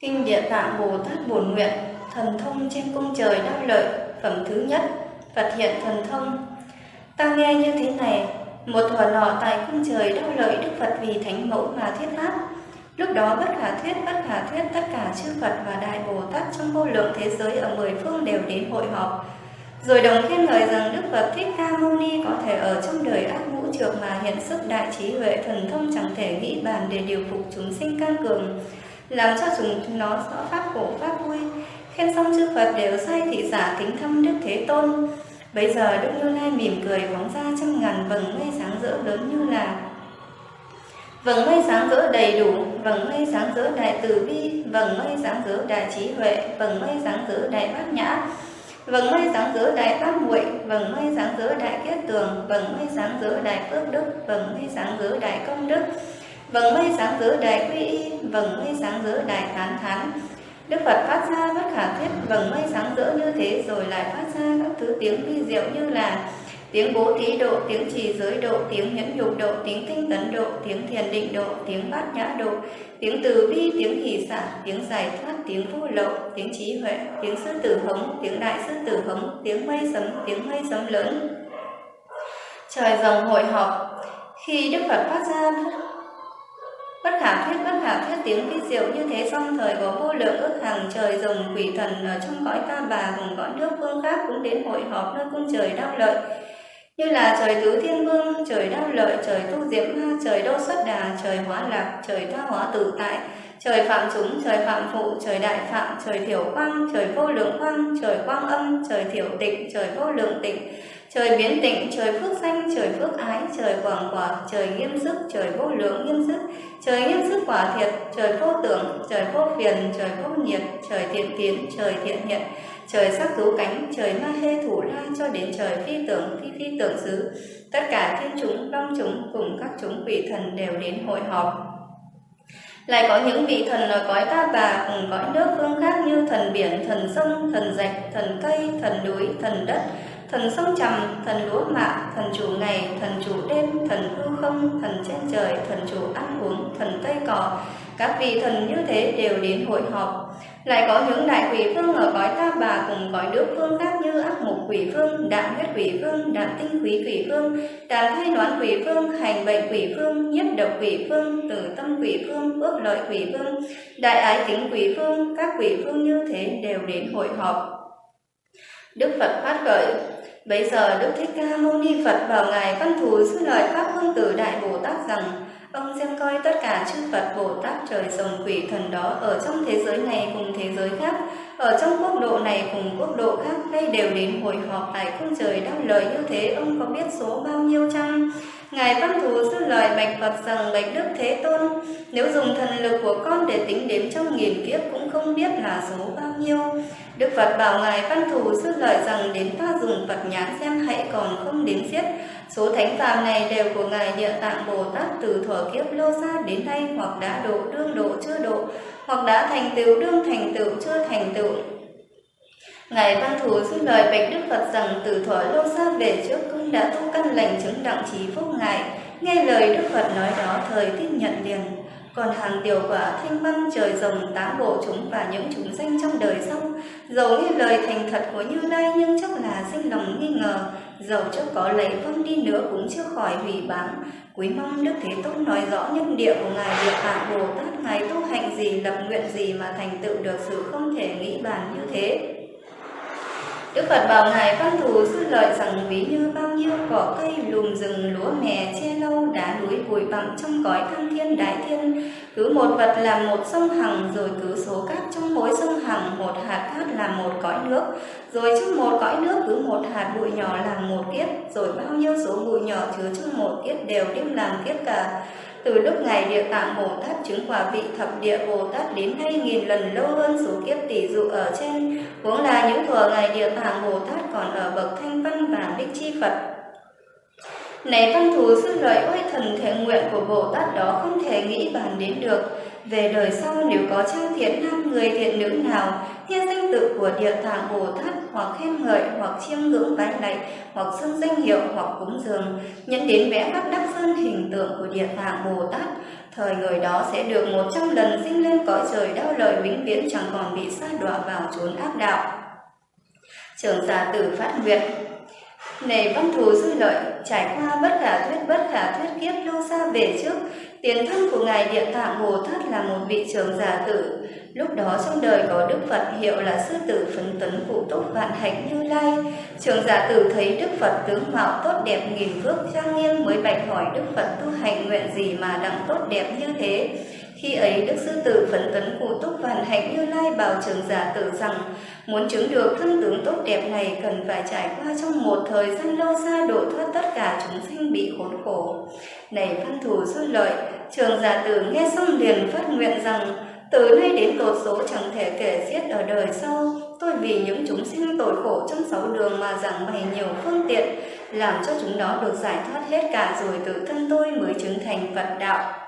Kinh Địa Tạng Bồ Tát Bổn Nguyện Thần thông trên cung trời Đắc lợi Phẩm thứ nhất Phật hiện thần thông Ta nghe như thế này Một thuở nọ tại cung trời Đắc lợi Đức Phật vì Thánh Mẫu mà thuyết pháp Lúc đó bất khả thuyết, bất khả thuyết tất cả chư Phật và Đại Bồ Tát trong vô lượng thế giới ở mười phương đều đến hội họp. Rồi đồng khen ngợi rằng Đức Phật Thích Ca Mâu Ni có thể ở trong đời ác ngũ trược mà hiện sức đại trí huệ thần thông chẳng thể nghĩ bàn để điều phục chúng sinh can cường, làm cho chúng nó rõ pháp khổ pháp vui. Khen xong chư Phật đều say thị giả kính thâm Đức Thế Tôn. Bây giờ Đức Như Lai mỉm cười phóng ra trăm ngàn vầng mây sáng rỡ lớn như là Vầng mây sáng rỡ đầy đủ, vầng mây sáng rỡ đại từ bi, vầng mây sáng rỡ đại trí huệ, vầng mây sáng rỡ đại bát nhã, vầng mây sáng giữa đại pháp muội, vầng mây sáng giữa đại kết tường, vầng mây sáng giữa đại phước đức, vầng mây sáng giữa đại công đức, vầng mây sáng giữa đại quy y, vầng mây sáng giữa đại tán thán. Đức Phật phát ra bất khả thuyết vầng mây sáng giữa như thế rồi lại phát ra các thứ tiếng vi diệu như là tiếng bố thí độ, tiếng trì giới độ, tiếng nhẫn nhục độ, tiếng tinh tấn độ, tiếng thiền định độ, tiếng bát nhã độ, tiếng từ bi, tiếng hỷ xả, tiếng giải thoát, tiếng vô lậu, tiếng trí huệ, tiếng sư tử hống, tiếng đại sư tử hống, tiếng mây sấm, tiếng mây sấm lớn. Trời rồng hội họp, khi Đức Phật phát ra bất khả thuyết bất khả thuyết tiếng vi diệu như thế xong thời có vô lượng ước hàng trời rồng quỷ thần ở trong cõi ta bà cùng cõi nước phương khác cũng đến hội họp nơi cung trời đau lợi như là trời tứ thiên vương, trời đau lợi, trời tu diệm ma, trời đô xuất đà, trời hóa lạc, trời tha hóa tự tại, trời phạm chúng, trời phạm phụ, trời đại phạm, trời thiểu quang, trời vô lượng quang, trời quang âm, trời thiểu tịnh, trời vô lượng tịnh, trời biến tịnh, trời phước sanh, trời phước ái, trời quảng quả, trời nghiêm sức, trời vô lượng nghiêm sức, trời nghiêm sức quả thiệt, trời vô tưởng, trời vô phiền, trời vô nhiệt, trời thiện tiến, trời thiện hiện, trời sắc rú cánh, trời ma hê thủ la cho đến trời phi tưởng, phi phi tưởng xứ. Tất cả thiên chúng, long chúng cùng các chúng vị thần đều đến hội họp. Lại có những vị thần ở cõi ta bà cùng cõi nước phương khác như thần biển, thần sông, thần rạch, thần cây, thần núi, thần đất, thần sông trầm, thần lúa mạ, thần chủ ngày, thần chủ đêm, thần hư không, thần trên trời, thần chủ ăn uống, thần cây cỏ. Các vị thần như thế đều đến hội họp. Lại có những đại quỷ phương ở cõi ta bà cùng cõi nước phương khác như ác mục quỷ phương, đạm huyết quỷ phương, đạm tinh quý quỷ phương, đạm thay đoán quỷ phương, hành bệnh quỷ phương, nhiếp độc quỷ phương, tử tâm quỷ phương, ước lợi quỷ phương, đại ái tính quỷ phương, các quỷ phương như thế đều đến hội họp. Đức Phật phát gợi Bây giờ Đức Thích Ca Mâu Ni Phật bảo Ngài Văn Thù sư lời Pháp Hương Tử Đại Bồ Tát rằng Ông xem coi tất cả chư Phật Bồ Tát trời rồng quỷ thần đó ở trong thế giới này cùng thế giới khác, ở trong quốc độ này cùng quốc độ khác, đây đều đến hội họp tại cung trời đáp lời như thế, ông có biết số bao nhiêu chăng? Ngài Văn Thù sư lời bạch Phật rằng bạch Đức Thế Tôn, nếu dùng thần lực của con để tính đếm trong nghìn kiếp cũng không biết là số bao nhiêu. Đức Phật bảo Ngài Văn Thù sư lời rằng đến ta dùng Phật nhãn xem hãy còn không đếm xiết. Số thánh phàm này đều của Ngài Địa Tạng Bồ Tát từ thuở kiếp lô xa đến nay hoặc đã độ đương độ chưa độ, hoặc đã thành tựu đương thành tựu chưa thành tựu. Ngài Văn Thù xin lời bạch Đức Phật rằng từ thuở lô xa về trước cũng đã tu căn lành chứng đặng trí phúc Ngài. Nghe lời Đức Phật nói đó thời tiếp nhận liền. Còn hàng điều quả thanh văn trời rồng tám bộ chúng và những chúng danh trong đời sau, dầu nghe lời thành thật của Như Lai nhưng chắc là sinh lòng nghi ngờ, dầu cho có lấy vâng đi nữa cũng chưa khỏi hủy báng. Quý mong Đức Thế Tôn nói rõ nhân địa của Ngài Địa Tạng Bồ Tát, Ngài tu hành gì, lập nguyện gì mà thành tựu được sự không thể nghĩ bàn như thế. Đức Phật bảo Ngài Văn Thù sư lợi rằng ví như bao nhiêu cỏ cây, lùm rừng, lúa mè, che lâu, đá núi, bụi bặm trong cõi thăng thiên đại thiên. Cứ một vật là một sông hằng, rồi cứ số cát trong mỗi sông hằng, một hạt cát là một cõi nước. Rồi trong một cõi nước cứ một hạt bụi nhỏ là một kiếp, rồi bao nhiêu số bụi nhỏ chứa trong một kiếp đều đem làm kiếp cả. Từ lúc ngày Địa Tạng Bồ Tát chứng quả vị thập địa Bồ Tát đến hai nghìn lần lâu hơn số kiếp tỷ dụ ở trên, cũng là những thuở ngày Địa Tạng Bồ Tát còn ở bậc thanh văn và bích chi Phật. Này văn thù sư lợi ôi thần thể nguyện của Bồ Tát đó không thể nghĩ bàn đến được. Về đời sau nếu có trang thiện nam người thiện nữ nào thiên danh tự của Địa Tạng Bồ Tát hoặc khen ngợi hoặc chiêm ngưỡng vái lạy hoặc xưng danh hiệu hoặc cúng dường nhận đến vẽ bắt đắc sơn hình tượng của địa tạng bồ tát, thời người đó sẽ được một trăm lần sinh lên cõi trời đau lời vĩnh viễn chẳng còn bị sa đọa vào chốn ác đạo. Trưởng giả tử phát nguyện này văn thù dư lợi, trải qua bất khả thuyết bất khả thuyết kiếp lâu xa về trước, tiền thân của Ngài Địa Tạng hồ thất là một vị trưởng giả tử. Lúc đó trong đời có Đức Phật hiệu là sư tử phấn tấn cụ túc vạn hạnh như lai. trường giả tử thấy Đức Phật tướng mạo tốt đẹp nghìn phước trang nghiêm mới bạch hỏi Đức Phật tu hành nguyện gì mà đặng tốt đẹp như thế. Khi ấy Đức Sư Tử phấn tấn cụ túc vạn hạnh như lai bảo trường giả tử rằng muốn chứng được thân tướng tốt đẹp này cần phải trải qua trong một thời gian lâu xa độ thoát tất cả chúng sinh bị khốn khổ. Này văn thủ sư lợi, trường giả tử nghe xong liền phát nguyện rằng từ nay đến tột số chẳng thể kể xiết ở đời sau, tôi vì những chúng sinh tội khổ trong sáu đường mà giảng bày nhiều phương tiện, làm cho chúng nó được giải thoát hết cả rồi tự thân tôi mới chứng thành Phật đạo.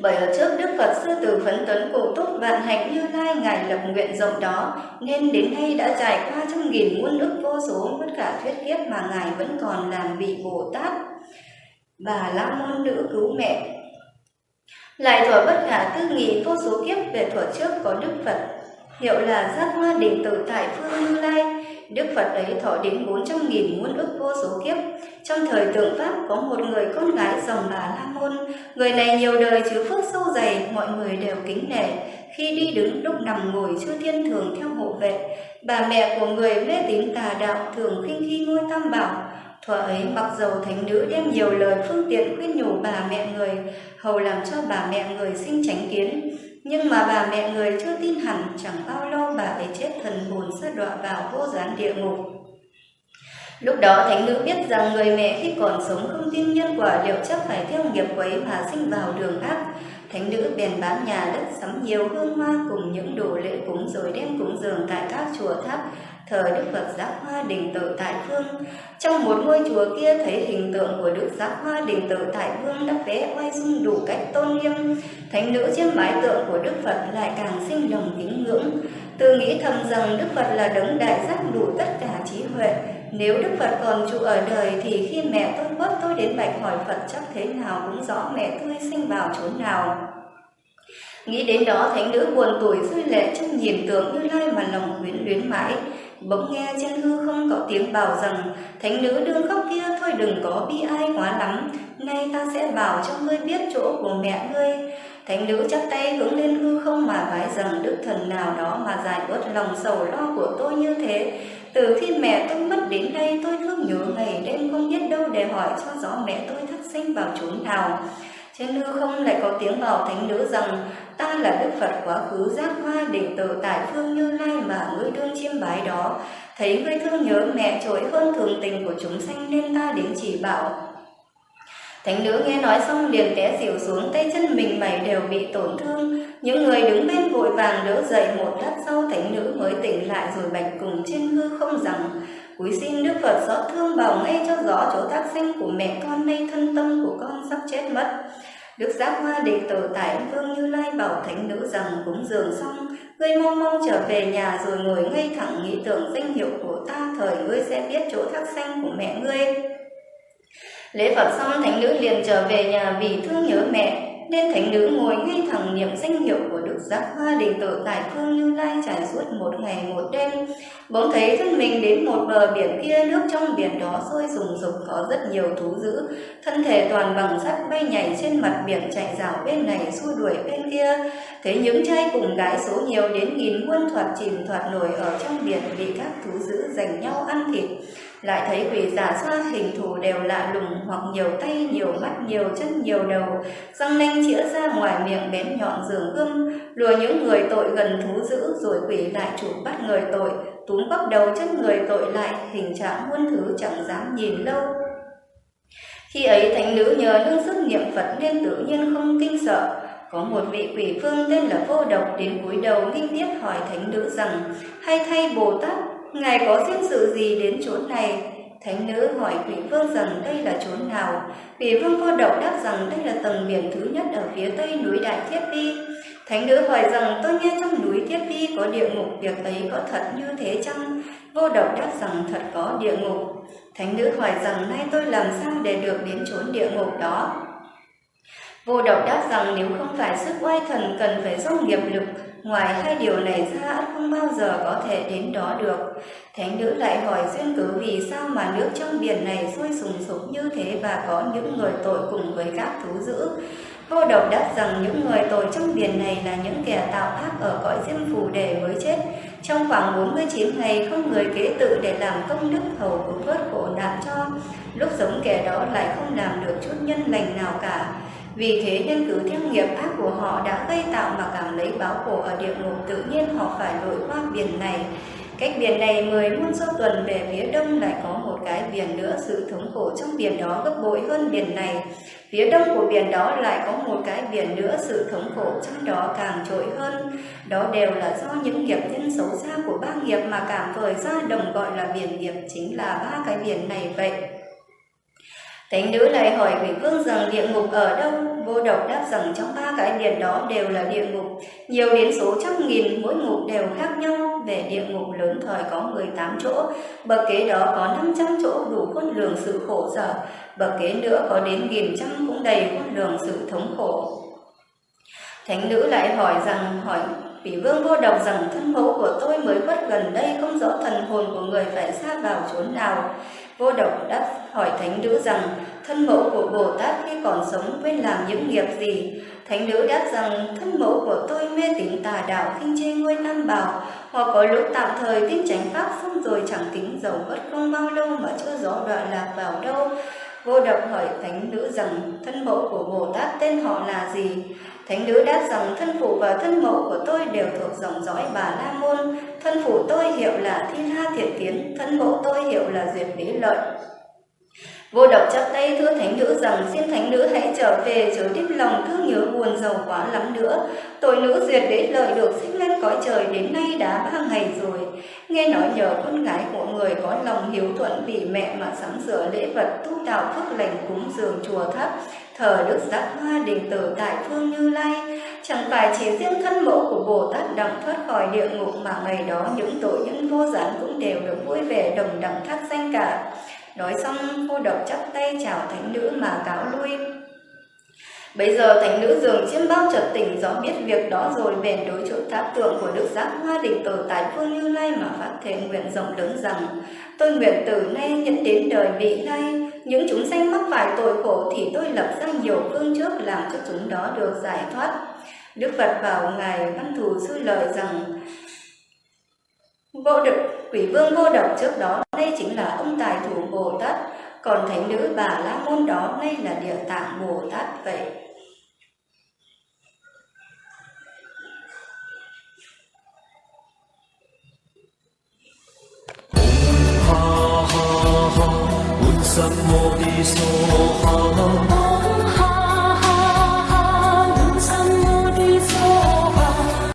Bởi ở trước Đức Phật Sư Tử Phấn Tuấn Cổ Túc Vạn Hạnh Như Lai Ngài lập nguyện rộng đó, nên đến nay đã trải qua trăm nghìn muôn ức vô số bất cả thuyết kiếp mà Ngài vẫn còn làm vị Bồ Tát. Bà La Môn Nữ Cứu Mẹ Lại thuở bất khả tư nghị vô số kiếp về thuở trước có Đức Phật, hiệu là giác hoa đình tử tại phương Như Lai, Đức Phật ấy thọ đến 400.000 muôn ức vô số kiếp. Trong thời tượng Pháp có một người con gái dòng bà La Môn. Người này nhiều đời chứa phước sâu dày, mọi người đều kính nể. Khi đi đứng, lúc nằm ngồi, chư thiên thường theo hộ vệ. Bà mẹ của người mê tín tà đạo thường khinh khi ngôi tam bảo. Thuở ấy mặc dầu thánh nữ đem nhiều lời phương tiện khuyên nhủ bà mẹ người, hầu làm cho bà mẹ người sinh tránh kiến. Nhưng mà bà mẹ người chưa tin hẳn, chẳng bao lâu bà ấy chết thần hồn sa đọa vào vô gián địa ngục. Lúc đó thánh nữ biết rằng người mẹ khi còn sống không tin nhân quả liệu chắc phải theo nghiệp quấy mà sinh vào đường ác. Thánh nữ bèn bán nhà đất sắm nhiều hương hoa cùng những đồ lễ cúng rồi đem cúng dường tại các chùa tháp thờ Đức Phật Giác Hoa Đình Tự Tại Phương. Trong một ngôi chùa kia thấy hình tượng của Đức Giác Hoa Đình Tự Tại Phương đã vẽ oai dung đủ cách tôn nghiêm. Thánh nữ chiêm bái tượng của Đức Phật lại càng sinh lòng kính ngưỡng. Tự nghĩ thầm rằng Đức Phật là đấng đại giác đủ tất cả trí huệ. Nếu Đức Phật còn trụ ở đời thì khi mẹ tôi mất tôi đến bạch hỏi Phật chắc thế nào cũng rõ mẹ tôi sinh vào chốn nào. Nghĩ đến đó, thánh nữ buồn tuổi rơi lệ trong nhìn tượng như lai mà lòng quyến luyến mãi. Bỗng nghe trên hư không có tiếng bảo rằng, Thánh nữ đương khóc kia, thôi đừng có bi ai quá lắm. Nay ta sẽ bảo cho ngươi biết chỗ của mẹ ngươi. Thánh nữ chắp tay hướng lên hư không mà vái rằng, Đức thần nào đó mà giải bớt lòng sầu lo của tôi như thế. Từ khi mẹ tôi mất đến đây, tôi thương nhớ ngày đêm không biết đâu để hỏi cho rõ mẹ tôi thất sinh vào chốn nào trên hư không lại có tiếng bảo thánh nữ rằng, ta là Đức Phật quá khứ, giác hoa định tự tại phương như lai mà ngươi đương chiêm bái đó. Thấy ngươi thương nhớ mẹ trội hơn thường tình của chúng sanh nên ta đến chỉ bảo. Thánh nữ nghe nói xong liền té xỉu xuống, tay chân mình mày đều bị tổn thương. Những người đứng bên vội vàng đỡ dậy một lát sau, thánh nữ mới tỉnh lại rồi bạch cùng trên hư không rằng Cúi xin Đức Phật xót thương bảo ngay cho rõ chỗ tác sinh của mẹ con nay thân tâm của con sắp chết mất. Đức Giác Hoa đệ tử tại Vương Như Lai bảo thánh nữ rằng cúng dường xong, ngươi mau mau trở về nhà rồi ngồi ngay thẳng nghĩ tưởng danh hiệu của ta, thời ngươi sẽ biết chỗ thác sanh của mẹ ngươi. Lễ Phật xong, thánh nữ liền trở về nhà vì thương nhớ mẹ, nên thánh nữ ngồi ngay thẳng niệm danh hiệu của Đức Giác Hoa Đình Tự tại phương Như Lai trải suốt một ngày một đêm. Bỗng thấy thân mình đến một bờ biển kia, nước trong biển đó sôi rùng sục có rất nhiều thú dữ. Thân thể toàn bằng sắt bay nhảy trên mặt biển chạy rào bên này xua đuổi bên kia. Thấy những trai cùng gái số nhiều đến nghìn muôn thoạt chìm thoạt nổi ở trong biển bị các thú dữ giành nhau ăn thịt lại thấy quỷ giả xoa hình thù đều lạ lùng, hoặc nhiều tay, nhiều mắt, nhiều chân, nhiều đầu. Răng nanh chĩa ra ngoài miệng bén nhọn giường gươm, lùa những người tội gần thú dữ, rồi quỷ lại chủ bắt người tội, túm bắp đầu chân người tội lại, hình trạng muôn thứ chẳng dám nhìn lâu. Khi ấy thánh nữ nhờ nương sức niệm phật nên tự nhiên không kinh sợ. Có một vị quỷ phương tên là vô độc đến cúi đầu nghinh tiếp hỏi thánh nữ rằng, hay thay bồ tát Ngài có duyên sự gì đến chốn này? Thánh nữ hỏi quỷ vương rằng đây là chốn nào? Quỷ vương vô động đáp rằng đây là tầng biển thứ nhất ở phía tây núi Đại Thiết Vi. Thánh nữ hỏi rằng tôi nghe trong núi Thiết Vi có địa ngục, việc ấy có thật như thế chăng? Vô động đáp rằng thật có địa ngục. Thánh nữ hỏi rằng nay tôi làm sao để được đến chốn địa ngục đó? Vô độc đáp rằng nếu không phải sức oai thần cần phải do nghiệp lực, ngoài hai điều này ra không bao giờ có thể đến đó được. Thánh nữ lại hỏi duyên cớ vì sao mà nước trong biển này sôi sùng sục như thế và có những người tội cùng với các thú dữ. Vô độc đáp rằng những người tội trong biển này là những kẻ tạo ác ở cõi diêm phù đề mới chết. Trong khoảng 49 ngày không người kế tự để làm công đức hầu cứu vớt khổ nạn cho. Lúc sống kẻ đó lại không làm được chút nhân lành nào cả. Vì thế nên cứ theo nghiệp ác của họ đã gây tạo mà cảm lấy báo khổ ở địa ngục tự nhiên họ phải lội qua biển này. Cách biển này mười muôn số tuần về phía đông lại có một cái biển nữa, sự thống khổ trong biển đó gấp bội hơn biển này. Phía đông của biển đó lại có một cái biển nữa, sự thống khổ trong đó càng trội hơn. Đó đều là do những nghiệp nhân xấu xa của ba nghiệp mà cảm thời ra đồng gọi là biển nghiệp chính là ba cái biển này vậy. Thánh nữ lại hỏi vị vương rằng địa ngục ở đâu? Vô độc đáp rằng trong ba cái biển đó đều là địa ngục, nhiều đến số trăm nghìn, mỗi ngục đều khác nhau. Về địa ngục lớn thời có 18 chỗ, bậc kế đó có 500 chỗ đủ khuôn lường sự khổ sở, bậc kế nữa có đến nghìn trăm cũng đầy khuôn lường sự thống khổ. Thánh nữ lại hỏi rằng hỏi Vị vương vô độc rằng thân mẫu của tôi mới khuất gần đây không rõ thần hồn của người phải xa vào chốn nào. Vô độc đáp hỏi thánh nữ rằng, thân mẫu của Bồ Tát khi còn sống quên làm những nghiệp gì? Thánh nữ đáp rằng, thân mẫu của tôi mê tín tà đạo khinh chê ngôi tam bảo hoặc có lúc tạm thời tin tránh pháp xong rồi chẳng tính dầu bất không bao lâu mà chưa rõ đoạn lạc vào đâu. Vô độc hỏi thánh nữ rằng, thân mẫu của Bồ Tát tên họ là gì? Thánh nữ đáp rằng, thân phụ và thân mẫu của tôi đều thuộc dòng dõi bà La Môn. Thân phụ tôi hiệu là Thiên Ha Thiện Tiến, thân mẫu tôi hiệu là Duyệt Lý Lợi. Vô độc chắp tay thưa thánh nữ rằng xin thánh nữ hãy trở về chớ tiếp lòng thương nhớ buồn giàu quá lắm nữa. Tội nữ duyệt đế lợi được sinh lên cõi trời đến nay đã ba ngày rồi. Nghe nói nhờ con gái của người có lòng hiếu thuận vì mẹ mà sắm sửa lễ vật tu đạo phước lành cúng dường chùa thấp thờ đức giác hoa đình tử tại phương Như Lai. Chẳng phải chỉ riêng thân mẫu của Bồ Tát đặng thoát khỏi địa ngục mà ngày đó những tội nhân vô gián cũng đều được vui vẻ đồng đẳng thác danh cả. Nói xong, cô độc chắp tay chào thánh nữ mà cáo lui. Bây giờ thánh nữ dường chiêm bao chợt tỉnh rõ biết việc đó rồi, bèn đối chỗ tháp tượng của Đức Giác Hoa Định Tử tại phương Như Lai mà phát thể nguyện rộng lớn rằng, tôi nguyện từ nay nhận đến đời vị lai những chúng sanh mắc phải tội khổ thì tôi lập ra nhiều phương trước làm cho chúng đó được giải thoát. Đức Phật bảo ngài Văn Thù sư lời rằng Vô đực, quỷ vương vô độc trước đó, đây chính là ông tài thủ Bồ Tát, còn thánh nữ bà La Môn đó, ngay là địa tạng Bồ Tát vậy. ha ha ha, un sam mô so ha